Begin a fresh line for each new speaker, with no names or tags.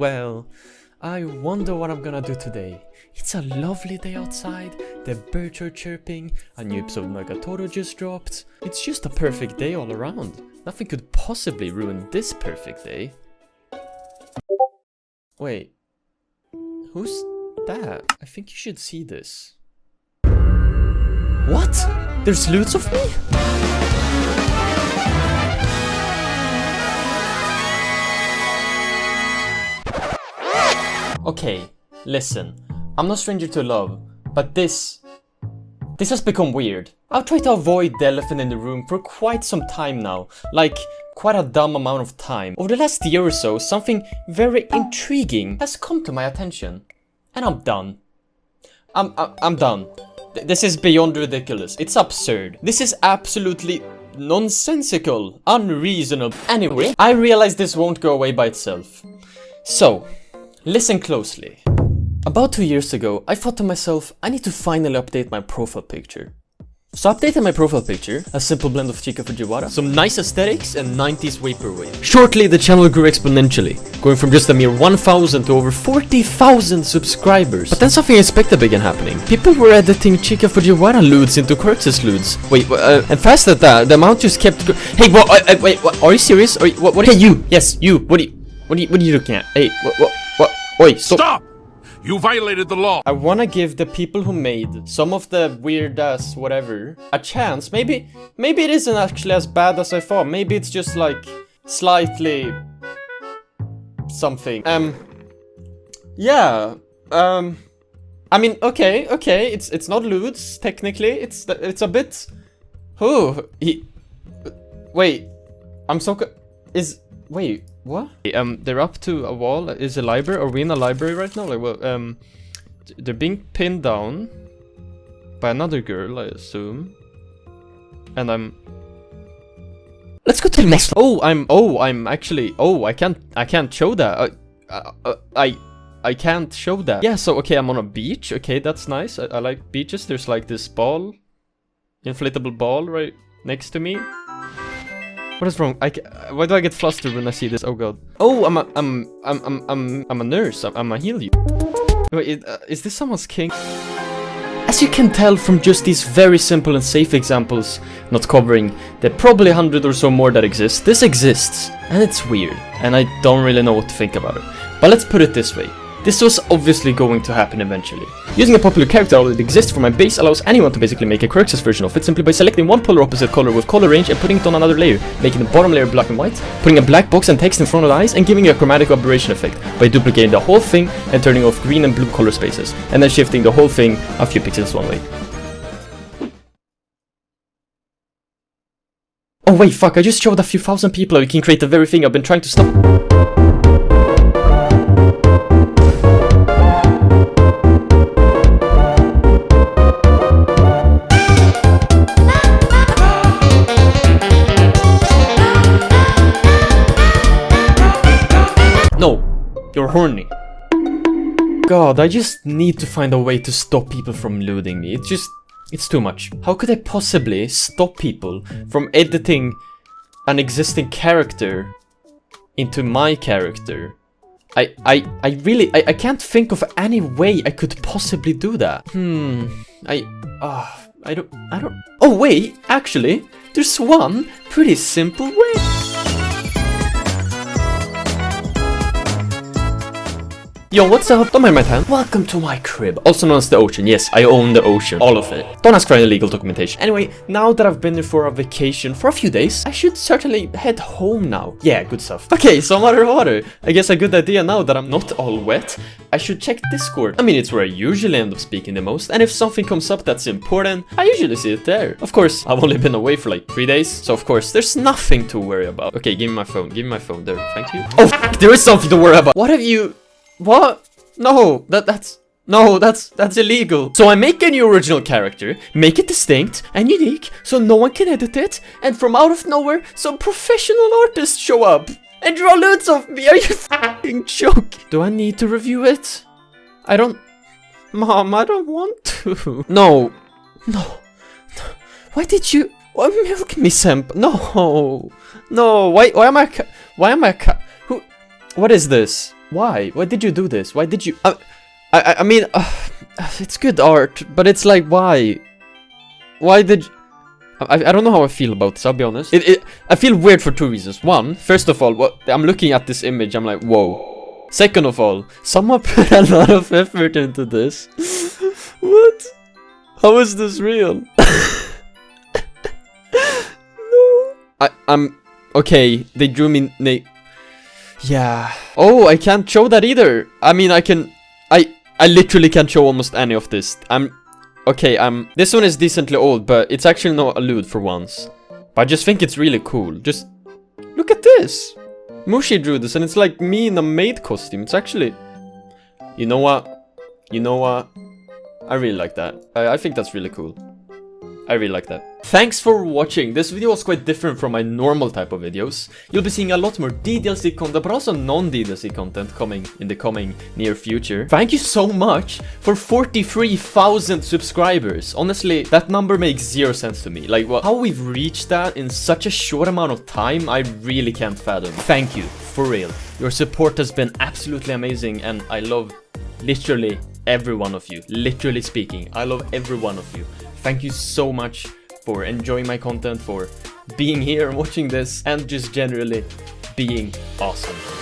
well. I wonder what I'm gonna do today. It's a lovely day outside, the birds are chirping, a new episode of Nagatoro just dropped. It's just a perfect day all around. Nothing could possibly ruin this perfect day. Wait. Who's that? I think you should see this. What? There's loot of me? Okay, listen. I'm no stranger to love, but this... This has become weird. I've tried to avoid the elephant in the room for quite some time now. Like, quite a dumb amount of time. Over the last year or so, something very intriguing has come to my attention. And I'm done. I'm, I'm, I'm done. Th- This is beyond ridiculous. It's absurd. This is absolutely nonsensical, unreasonable. Anyway, I realize this won't go away by itself. So, listen closely. About two years ago, I thought to myself, I need to finally update my profile picture. So I updated my profile picture, a simple blend of Chika Fujiwara, some nice aesthetics and 90s vaporwave. Shortly, the channel grew exponentially, going from just a mere 1000 to over 40,000 subscribers. But then something unexpected began happening. People were editing Chika Fujiwara lewds into Quirks' lewds. Wait, uh, and fast at that, the amount just kept Hey, what, uh, uh, wait, what, are you serious? Are you, what, what, hey, you, yes, you, what are you, what are you, what are you looking at? Hey, what, what, wait, stop.
Stop! You violated the law.
I wanna give the people who made some of the weird ass whatever a chance. Maybe maybe it isn't actually as bad as I thought. Maybe it's just like slightly something. Um Yeah. Um I mean, okay, okay, it's it's not lewds technically. It's it's a bit Oh, he Wait. I'm so is wait, what? Um they're up to a wall. Is a library? Are we in a library right now? Like well, um they're being pinned down by another girl, I assume. And I'm Let's go to the next Oh, I'm oh, I'm actually Oh, I can't I can't show that. I uh, uh, I I can't show that. Yeah, so okay, I'm on a beach. Okay, that's nice. I, I like beaches. There's like this ball inflatable ball right next to me. What is wrong? I why do I get flustered when I see this? Oh god. Oh, I'm a I'm I'm I'm I'm, I'm a nurse. I'm, I'm a heal you. Wait, it, uh, is this someone's king? As you can tell from just these very simple and safe examples, not covering the probably hundred or so more that exist, this exists, and it's weird, and I don't really know what to think about it. But let's put it this way. This was obviously going to happen eventually. Using a popular character that already exists for my base allows anyone to basically make a Quirks version of it simply by selecting one polar opposite color with color range and putting it on another layer, making the bottom layer black and white, putting a black box and text in front of the eyes, and giving a chromatic aberration effect by duplicating the whole thing and turning off green and blue color spaces, and then shifting the whole thing a few pixels one way. Oh wait, fuck, I just showed a few thousand people how you can create the very thing I've been trying to stop. No, you're horny. God, I just need to find a way to stop people from looting me. It's just, it's too much. How could I possibly stop people from editing an existing character into my character? I, I, I really, I, I can't think of any way I could possibly do that. Hmm, I, ah, I don't, I don't, oh wait, actually, there's one pretty simple way. Yo, what's up? Don't mind my time. Welcome to my crib, also known as the ocean. Yes, I own the ocean, all of it. Don't ask for any legal documentation. Anyway, now that I've been there for a vacation for a few days, I should certainly head home now. Yeah, good stuff. Okay, so water. I guess a good idea now that I'm not all wet. I should check Discord. I mean, it's where I usually end up speaking the most, and if something comes up that's important, I usually see it there. Of course, I've only been away for like three days, so of course, there's nothing to worry about. Okay, give me my phone. Give me my phone. There, thank you. Oh, there is something to worry about. What have you? What? No, that that's no, that's that's illegal. So I make a new original character, make it distinct and unique, so no one can edit it, and from out of nowhere, some professional artists show up and draw loads of me. Are you fucking joking? Do I need to review it? I don't. Mom, I don't want to. No, no. Why did you? Why milk me, Semp? No, no. Why? Why am I? Why am I? Who? What is this? Why? Why did you do this? Why did you? I, I, I mean, uh, it's good art, but it's like, why? Why did? I, I don't know how I feel about this. I'll be honest. It, it, I feel weird for two reasons. One, first of all, what I'm looking at this image, I'm like, whoa. Second of all, someone put a lot of effort into this. what? How is this real? no. I, I'm okay. They drew me. Yeah. Oh, I can't show that either. I mean, I can. I I literally can't show almost any of this. I'm. Okay, I'm. This one is decently old, but it's actually not a lewd for once. But I just think it's really cool. Just look at this. Mushi drew this, and it's like me in a maid costume. It's actually. You know what? You know what? I really like that. I, I think that's really cool. I really like that. Thanks for watching. This video was quite different from my normal type of videos. You'll be seeing a lot more DDLC content, but also non-DDLC content coming in the coming near future. Thank you so much for 43,000 subscribers. Honestly, that number makes zero sense to me. Like, well, how we've reached that in such a short amount of time, I really can't fathom. Thank you, for real. Your support has been absolutely amazing, and I love literally every one of you. Literally speaking, I love every one of you. Thank you so much for enjoying my content, for being here and watching this, and just generally being awesome.